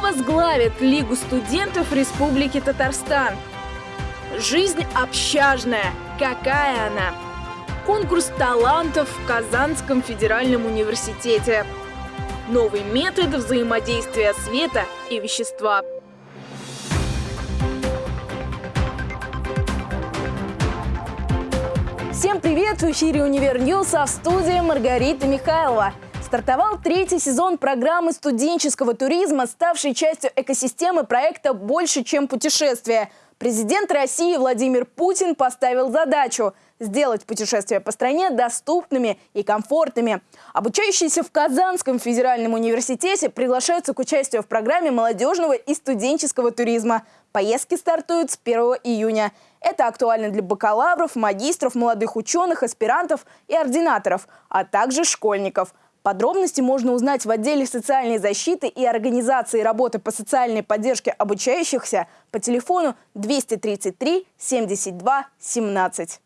Возглавит Лигу студентов Республики Татарстан? Жизнь общажная. Какая она? Конкурс талантов в Казанском федеральном университете. Новый метод взаимодействия света и вещества. Всем привет! В эфире «Универ News», а в студии Маргарита Михайлова. Стартовал третий сезон программы студенческого туризма, ставшей частью экосистемы проекта «Больше, чем путешествие». Президент России Владимир Путин поставил задачу – сделать путешествия по стране доступными и комфортными. Обучающиеся в Казанском федеральном университете приглашаются к участию в программе молодежного и студенческого туризма. Поездки стартуют с 1 июня. Это актуально для бакалавров, магистров, молодых ученых, аспирантов и ординаторов, а также школьников – Подробности можно узнать в отделе социальной защиты и организации работы по социальной поддержке обучающихся по телефону 233 72 17.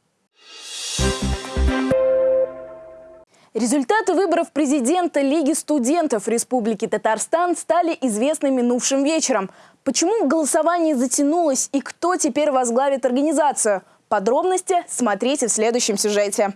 Результаты выборов президента Лиги студентов Республики Татарстан стали известны минувшим вечером. Почему голосование затянулось и кто теперь возглавит организацию? Подробности смотрите в следующем сюжете.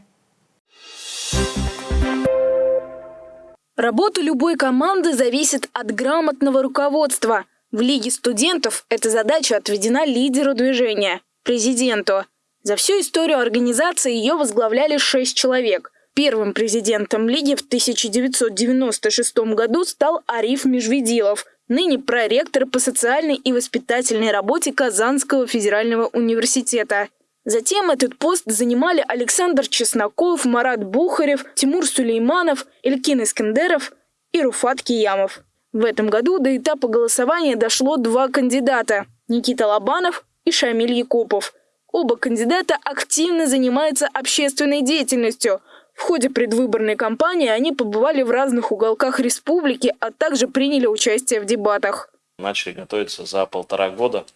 Работа любой команды зависит от грамотного руководства. В Лиге студентов эта задача отведена лидеру движения – президенту. За всю историю организации ее возглавляли шесть человек. Первым президентом Лиги в 1996 году стал Ариф Межведилов, ныне проректор по социальной и воспитательной работе Казанского федерального университета. Затем этот пост занимали Александр Чесноков, Марат Бухарев, Тимур Сулейманов, Илькин Искендеров и Руфат Киямов. В этом году до этапа голосования дошло два кандидата – Никита Лобанов и Шамиль Якупов. Оба кандидата активно занимаются общественной деятельностью. В ходе предвыборной кампании они побывали в разных уголках республики, а также приняли участие в дебатах. Начали готовиться за полтора года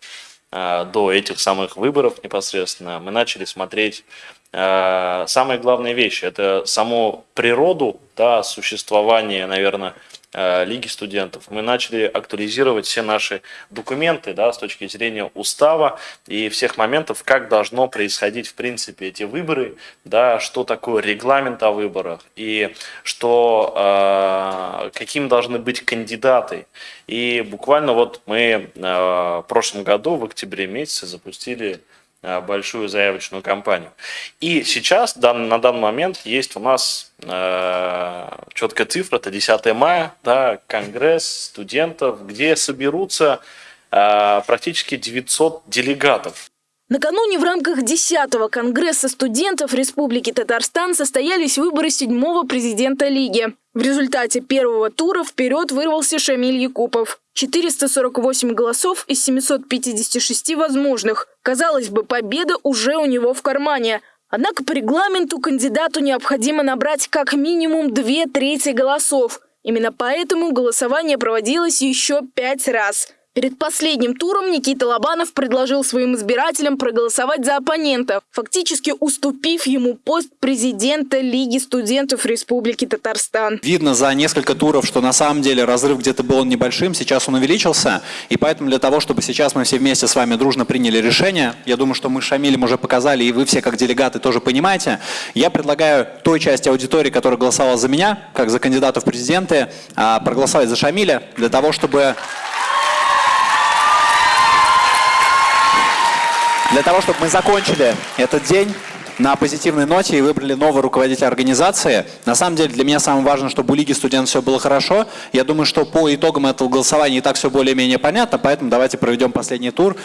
до этих самых выборов непосредственно, мы начали смотреть э, самые главные вещи. Это саму природу да, существования, наверное, Э, Лиги студентов, мы начали актуализировать все наши документы да, с точки зрения устава и всех моментов, как должно происходить в принципе эти выборы, да, что такое регламент о выборах и что, э, каким должны быть кандидаты. И буквально вот мы э, в прошлом году, в октябре месяце, запустили Э, большую заявочную кампанию. И сейчас, на данный момент, есть у нас э, четкая цифра, это 10 мая, да, конгресс студентов, где соберутся э, практически 900 делегатов. Накануне в рамках 10-го Конгресса студентов Республики Татарстан состоялись выборы седьмого президента Лиги. В результате первого тура вперед вырвался Шамиль Якупов. 448 голосов из 756 возможных. Казалось бы, победа уже у него в кармане. Однако по регламенту кандидату необходимо набрать как минимум две трети голосов. Именно поэтому голосование проводилось еще пять раз – Перед последним туром Никита Лобанов предложил своим избирателям проголосовать за оппонента, фактически уступив ему пост президента Лиги студентов Республики Татарстан. Видно за несколько туров, что на самом деле разрыв где-то был небольшим, сейчас он увеличился. И поэтому для того, чтобы сейчас мы все вместе с вами дружно приняли решение, я думаю, что мы с Шамилем уже показали, и вы все как делегаты тоже понимаете, я предлагаю той части аудитории, которая голосовала за меня, как за кандидата в президенты, а, проголосовать за Шамиля, для того, чтобы Для того, чтобы мы закончили этот день на позитивной ноте и выбрали нового руководителя организации. На самом деле для меня самое важное, чтобы у Лиги студентов все было хорошо. Я думаю, что по итогам этого голосования и так все более-менее понятно, поэтому давайте проведем последний тур.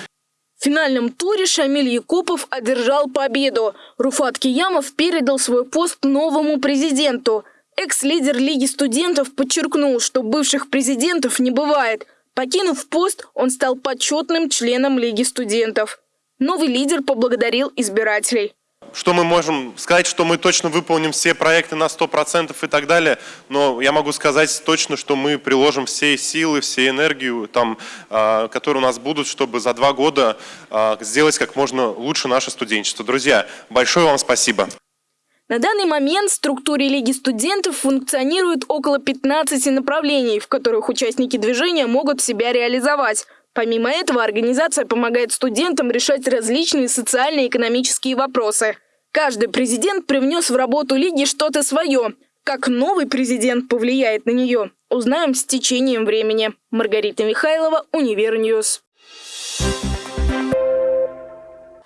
В финальном туре Шамиль Якупов одержал победу. Руфат Киямов передал свой пост новому президенту. Экс-лидер Лиги студентов подчеркнул, что бывших президентов не бывает. Покинув пост, он стал почетным членом Лиги студентов. Новый лидер поблагодарил избирателей. Что мы можем сказать, что мы точно выполним все проекты на 100% и так далее, но я могу сказать точно, что мы приложим все силы, все энергию, там, э, которые у нас будут, чтобы за два года э, сделать как можно лучше наше студенчество. Друзья, большое вам спасибо. На данный момент в структуре Лиги студентов функционирует около 15 направлений, в которых участники движения могут себя реализовать. Помимо этого, организация помогает студентам решать различные социальные экономические вопросы. Каждый президент привнес в работу Лиги что-то свое. Как новый президент повлияет на нее, узнаем с течением времени. Маргарита Михайлова, Универ News.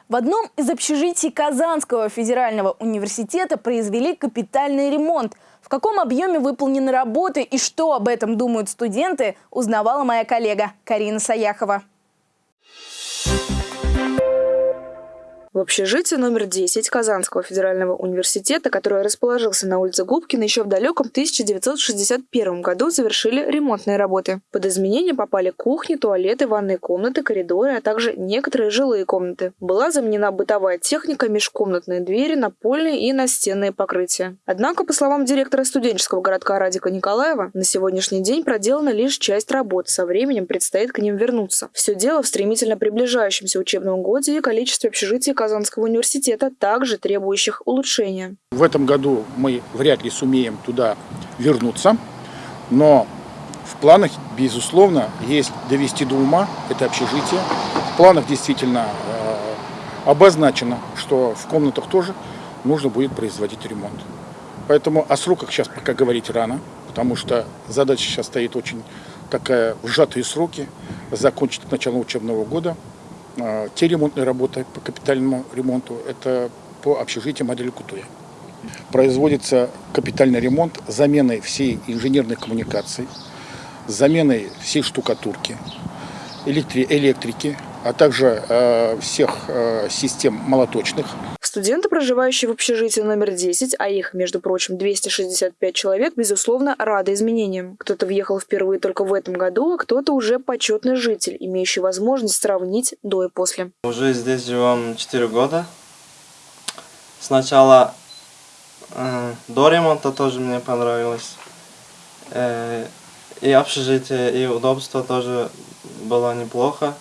В одном из общежитий Казанского федерального университета произвели капитальный ремонт. В каком объеме выполнены работы и что об этом думают студенты, узнавала моя коллега Карина Саяхова. В общежитии номер 10 Казанского федерального университета, который расположился на улице Губкина, еще в далеком 1961 году завершили ремонтные работы. Под изменения попали кухни, туалеты, ванные комнаты, коридоры, а также некоторые жилые комнаты. Была заменена бытовая техника, межкомнатные двери, напольные и настенные покрытия. Однако, по словам директора студенческого городка Радика Николаева, на сегодняшний день проделана лишь часть работ, со временем предстоит к ним вернуться. Все дело в стремительно приближающемся учебном годе и количестве общежитий Казанского университета, также требующих улучшения. В этом году мы вряд ли сумеем туда вернуться, но в планах, безусловно, есть довести до ума это общежитие. В планах действительно э, обозначено, что в комнатах тоже нужно будет производить ремонт. Поэтому о сроках сейчас пока говорить рано, потому что задача сейчас стоит очень такая в сроки, закончить к началу учебного года – те ремонтные работы по капитальному ремонту – это по общежитию модели Кутуя. Производится капитальный ремонт заменой всей инженерной коммуникации, заменой всей штукатурки, электри электрики, а также э, всех э, систем молоточных. Студенты, проживающие в общежитии номер 10, а их, между прочим, 265 человек, безусловно, рады изменениям. Кто-то въехал впервые только в этом году, а кто-то уже почетный житель, имеющий возможность сравнить до и после. Уже здесь живем 4 года. Сначала э, до ремонта тоже мне понравилось. Э, и общежитие, и удобство тоже было неплохо.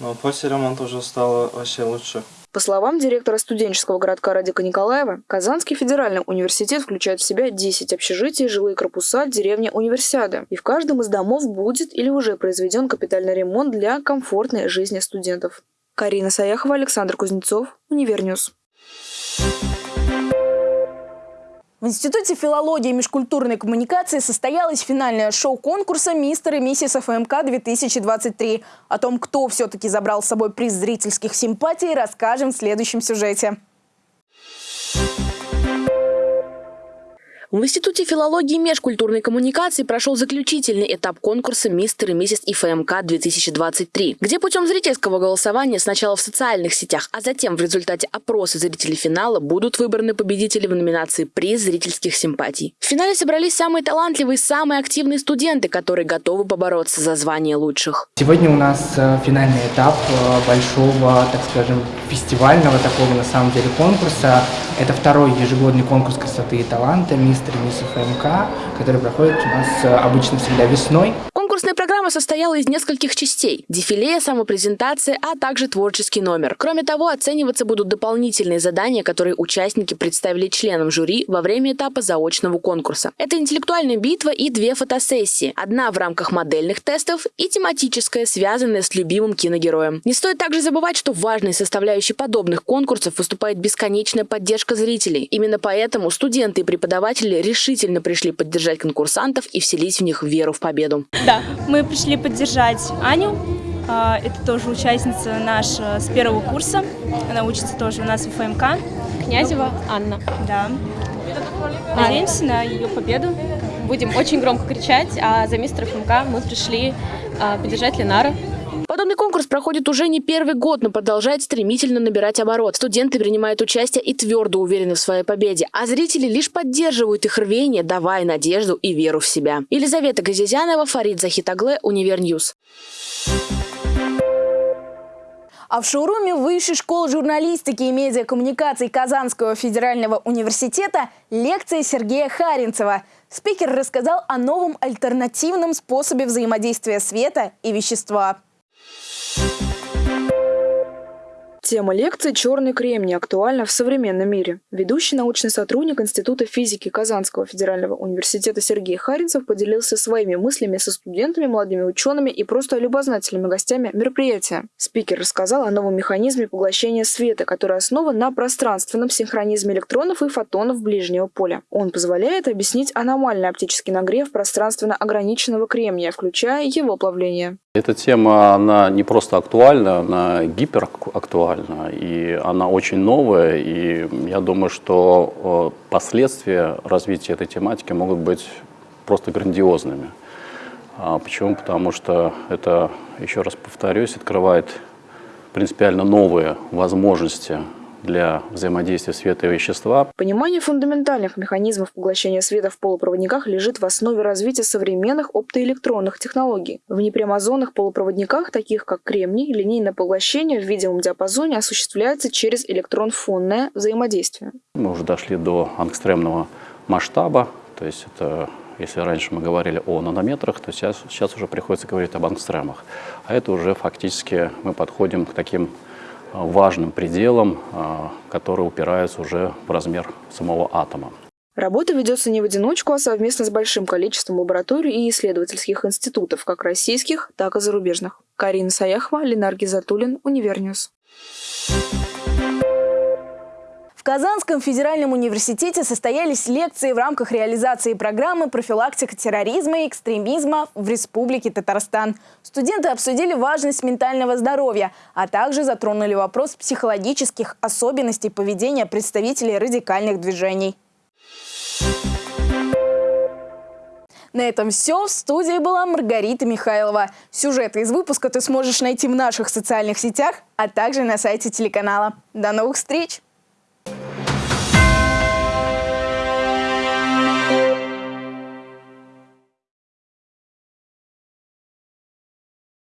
Но после ремонта уже стало вообще лучше. По словам директора студенческого городка Радика Николаева, Казанский федеральный университет включает в себя 10 общежитий, жилые корпуса, деревня Универсиады. И в каждом из домов будет или уже произведен капитальный ремонт для комфортной жизни студентов. Карина Саяхова, Александр Кузнецов, Univer News. В Институте филологии и межкультурной коммуникации состоялось финальное шоу конкурса «Мистер и миссис ФМК-2023». О том, кто все-таки забрал с собой приз зрительских симпатий, расскажем в следующем сюжете. В Институте филологии и межкультурной коммуникации прошел заключительный этап конкурса «Мистер и миссис ИФМК-2023», где путем зрительского голосования сначала в социальных сетях, а затем в результате опроса зрителей финала будут выбраны победители в номинации «Приз зрительских симпатий». В финале собрались самые талантливые и самые активные студенты, которые готовы побороться за звание лучших. Сегодня у нас э, финальный этап э, большого, так скажем, фестивального такого на самом деле конкурса. Это второй ежегодный конкурс красоты и таланта «Мистер мисс ФМК», который проходит у нас э, обычно всегда весной. Конкурсная программа состояла из нескольких частей – дефиле, самопрезентация, а также творческий номер. Кроме того, оцениваться будут дополнительные задания, которые участники представили членам жюри во время этапа заочного конкурса. Это интеллектуальная битва и две фотосессии. Одна в рамках модельных тестов и тематическая, связанная с любимым киногероем. Не стоит также забывать, что важной составляющей подобных конкурсов выступает бесконечная поддержка зрителей. Именно поэтому студенты и преподаватели решительно пришли поддержать конкурсантов и вселить в них веру в победу. Да, мы пришли поддержать Аню. А, это тоже участница наша с первого курса. Она учится тоже у нас в ФМК. Князева Анна. Да. Надеемся на ее победу. Будем очень громко кричать, а за мистера ФМК мы пришли а, поддержать Ленара. Подобный конкурс проходит уже не первый год, но продолжает стремительно набирать оборот. Студенты принимают участие и твердо уверены в своей победе, а зрители лишь поддерживают их рвение, давая надежду и веру в себя. Елизавета Газизянова, Фарид Захитагле, Univer News. А в шоуруме Высшей школы журналистики и медиакоммуникаций Казанского федерального университета лекция Сергея Харинцева. Спикер рассказал о новом альтернативном способе взаимодействия света и вещества. Тема лекции «Черный кремний» актуальна в современном мире. Ведущий научный сотрудник Института физики Казанского федерального университета Сергей Харинцев поделился своими мыслями со студентами, молодыми учеными и просто любознательными гостями мероприятия. Спикер рассказал о новом механизме поглощения света, который основан на пространственном синхронизме электронов и фотонов ближнего поля. Он позволяет объяснить аномальный оптический нагрев пространственно ограниченного кремния, включая его плавление. Эта тема, она не просто актуальна, она гиперактуальна, и она очень новая, и я думаю, что последствия развития этой тематики могут быть просто грандиозными. А почему? Потому что это, еще раз повторюсь, открывает принципиально новые возможности для взаимодействия света и вещества. Понимание фундаментальных механизмов поглощения света в полупроводниках лежит в основе развития современных оптоэлектронных технологий. В непрямозонных полупроводниках, таких как кремний, линейное поглощение в видимом диапазоне осуществляется через электрон-фонное взаимодействие. Мы уже дошли до ангстремного масштаба, то есть это если раньше мы говорили о нанометрах, то сейчас, сейчас уже приходится говорить об ангстремах. А это уже фактически мы подходим к таким важным пределам, а, который упирается уже в размер самого атома. Работа ведется не в одиночку, а совместно с большим количеством лабораторий и исследовательских институтов, как российских, так и зарубежных. Карина Саяхова, Ленар Гизатуллин, Univer News. Казанском федеральном университете состоялись лекции в рамках реализации программы «Профилактика терроризма и экстремизма в Республике Татарстан». Студенты обсудили важность ментального здоровья, а также затронули вопрос психологических особенностей поведения представителей радикальных движений. На этом все. В студии была Маргарита Михайлова. Сюжеты из выпуска ты сможешь найти в наших социальных сетях, а также на сайте телеканала. До новых встреч!